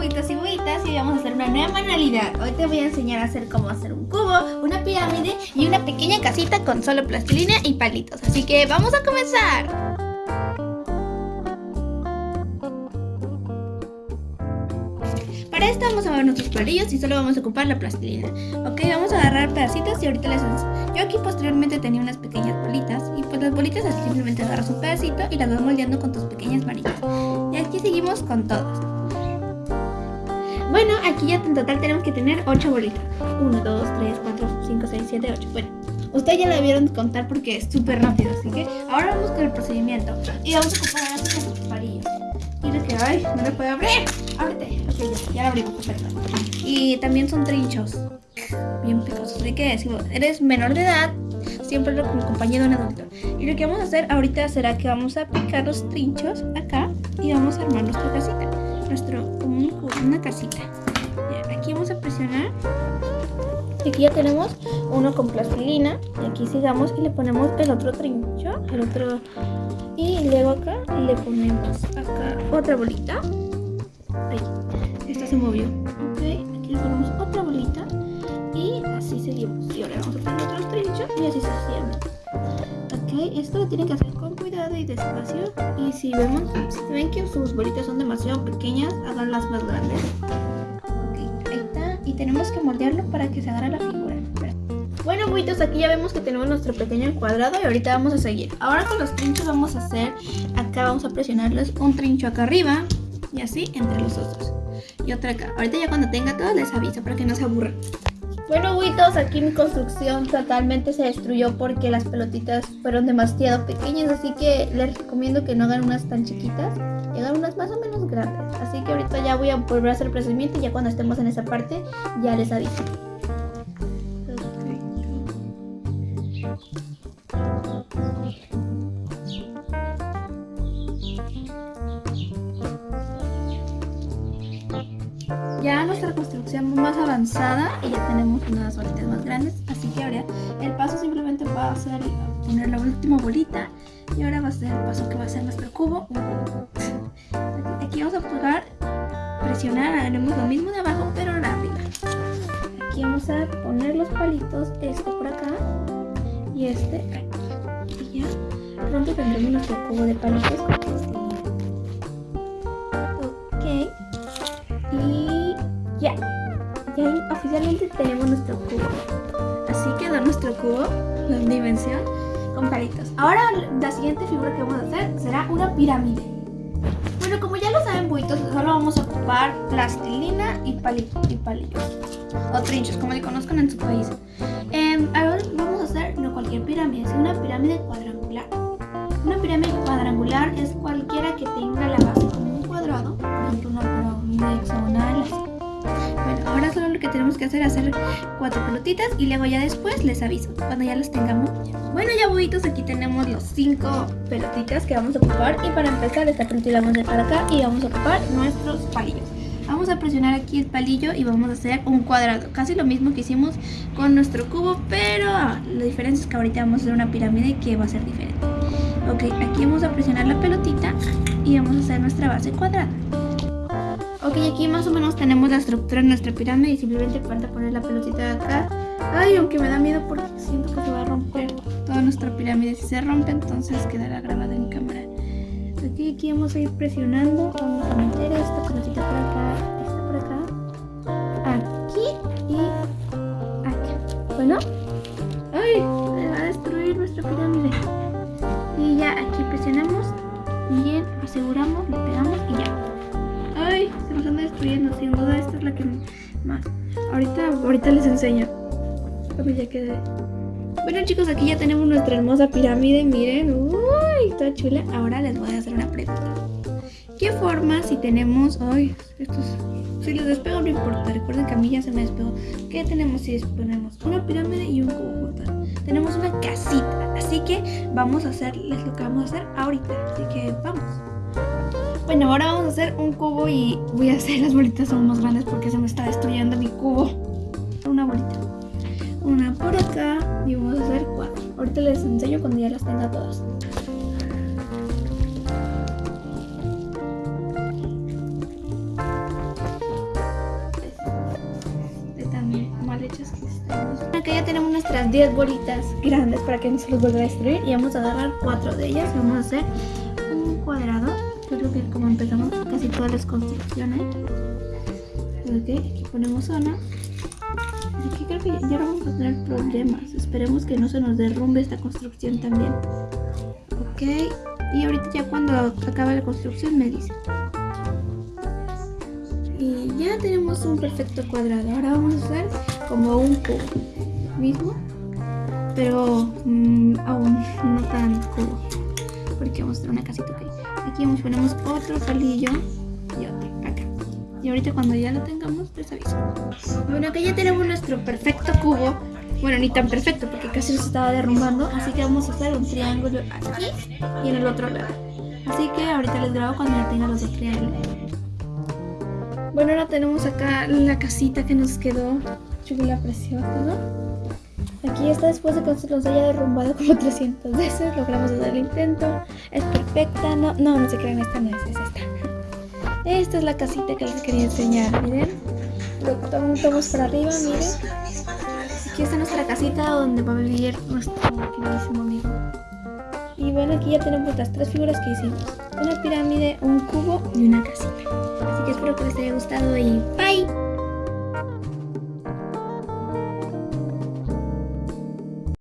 buitos y buitas y vamos a hacer una nueva manualidad. Hoy te voy a enseñar a hacer cómo hacer un cubo, una pirámide y una pequeña casita con solo plastilina y palitos. Así que vamos a comenzar. Para esto vamos a mover nuestros palillos y solo vamos a ocupar la plastilina. Ok, vamos a agarrar pedacitos y ahorita les. Yo aquí posteriormente tenía unas pequeñas bolitas y pues las bolitas así simplemente agarras un pedacito y las vas moldeando con tus pequeñas manillas. Y aquí seguimos con todas. Bueno, aquí ya en total tenemos que tener 8 bolitas. 1, 2, 3, 4, 5, 6, 7, 8. Bueno, ustedes ya la vieron contar porque es súper rápido, así que ahora vamos con el procedimiento. Y vamos a ocupar ahora nuestros palillos. Y que, ay, no le puedo abrir. Ábrete. Ok, ya, ya lo abrimos, perfecto. Y también son trinchos. Bien picosos. Así que si eres menor de edad, siempre lo compañía de un adulto. Y lo que vamos a hacer ahorita será que vamos a picar los trinchos acá y vamos a armar nuestra casita. Nuestro, una casita. aquí vamos a presionar. Aquí ya tenemos uno con plastilina. Y aquí sigamos y le ponemos el otro trincho, el otro... Y luego acá le ponemos acá otra bolita. Ahí, esta se movió. Ok, aquí le ponemos otra bolita. Y así seguimos. Y ahora vamos a poner otros trinchos y así sucesivamente. Ok, esto lo tienen que hacer con cuidado y despacio. Y si vemos, si ven que sus bolitas son demasiado pequeñas, háganlas más grandes. Ok, ahí está. Y tenemos que moldearlo para que se agarre la figura. Bueno, buitos, aquí ya vemos que tenemos nuestro pequeño cuadrado y ahorita vamos a seguir. Ahora con los trinchos vamos a hacer, acá vamos a presionarles un trincho acá arriba y así entre los otros. Y otra acá. Ahorita ya cuando tenga todo les aviso para que no se aburran. Bueno, buitos, aquí mi construcción totalmente se destruyó porque las pelotitas fueron demasiado pequeñas, así que les recomiendo que no hagan unas tan chiquitas y hagan unas más o menos grandes. Así que ahorita ya voy a volver a hacer el procedimiento y ya cuando estemos en esa parte ya les aviso. Ya nuestra construcción más avanzada y ya tenemos unas bolitas más grandes, así que ahora el paso simplemente va a ser poner la última bolita y ahora va a ser el paso que va a ser nuestro cubo. Aquí vamos a pegar, presionar, haremos lo mismo de abajo pero ahora arriba. Aquí vamos a poner los palitos, este por acá y este aquí. Y ya pronto tendremos nuestro cubo de palitos Ok. Oficialmente tenemos nuestro cubo. Así quedó nuestro cubo, la dimensión, con palitos. Ahora la siguiente figura que vamos a hacer será una pirámide. Bueno, como ya lo saben, buitos, solo vamos a ocupar plastilina y palitos y palillos. O trinchos, como le conozcan en su país. Eh, ahora vamos a hacer no cualquier pirámide, sino una pirámide cuadrangular. Una pirámide cuadrangular es que hacer hacer cuatro pelotitas y luego ya después les aviso, cuando ya las tengamos. Bueno ya buitos, aquí tenemos los cinco pelotitas que vamos a ocupar y para empezar esta pelotita la vamos acá y vamos a ocupar nuestros palillos. Vamos a presionar aquí el palillo y vamos a hacer un cuadrado. Casi lo mismo que hicimos con nuestro cubo, pero la diferencia es que ahorita vamos a hacer una pirámide que va a ser diferente. Ok, aquí vamos a presionar la pelotita y vamos a hacer nuestra base cuadrada. Ok, aquí más o menos tenemos la estructura de nuestra pirámide y simplemente falta poner la pelotita de acá. Ay, aunque me da miedo porque siento que se va a romper toda nuestra pirámide. Si se rompe, entonces quedará grabada en cámara. Aquí, aquí vamos a ir presionando. Vamos a meter esta pelotita por acá, esta por acá, aquí y acá. Bueno, ¡ay! Se va a destruir nuestra pirámide. Y ya aquí presionamos, bien, aseguramos, le pegamos y ya. Nos destruyendo, sin duda esta es la que más. Ahorita, ahorita les enseño. Cuando ya quede. Bueno chicos, aquí ya tenemos nuestra hermosa pirámide, miren. ¡Uy! Está chula. Ahora les voy a hacer una pregunta. ¿Qué forma si tenemos... ¡Ay! Estos... Si les despego no importa, recuerden que a mí ya se me despegó. ¿Qué tenemos si ponemos una pirámide y un cubo juntos? Tenemos una casita, así que vamos a hacerles lo que vamos a hacer ahorita. Así que vamos. Bueno, ahora vamos a hacer un cubo y voy a hacer las bolitas aún más grandes porque se me está destruyendo mi cubo. Una bolita. Una por acá y vamos a hacer cuatro. Ahorita les enseño cuando ya las tenga todas. Este de tan mal hechas que. Acá ya tenemos nuestras 10 bolitas grandes para que no se los vuelva a destruir y vamos a agarrar cuatro de ellas y vamos a hacer un cuadrado. Creo que como empezamos casi todas las construcciones. Ok, aquí ponemos zona. Aquí creo que ya no vamos a tener problemas. Esperemos que no se nos derrumbe esta construcción también. Ok, y ahorita ya cuando acabe la construcción me dice. Y ya tenemos un perfecto cuadrado. Ahora vamos a hacer como un cubo mismo, pero mm, aún no tan cubo. Porque vamos a hacer una casita. Okay. Aquí vamos, ponemos otro palillo y otro acá. Y ahorita cuando ya lo tengamos, les aviso. Bueno, acá ya tenemos nuestro perfecto cubo. Bueno, ni tan perfecto porque casi se estaba derrumbando. Así que vamos a hacer un triángulo aquí y en el otro lado. Así que ahorita les grabo cuando ya tenga los dos triángulos. Bueno, ahora tenemos acá la casita que nos quedó chula, preciosa, ¿no? Aquí está después de que nos haya derrumbado como 300 veces. Logramos hacer el intento. Es perfecta. No, no, no se crean, esta no es, es esta. Esta es la casita que les quería enseñar, miren. Lo tomamos para arriba, miren. Aquí está nuestra casita donde va a vivir nuestro queridísimo amigo. Y bueno, aquí ya tenemos las tres figuras que hicimos. Una pirámide, un cubo y una casita. Así que espero que les haya gustado y bye.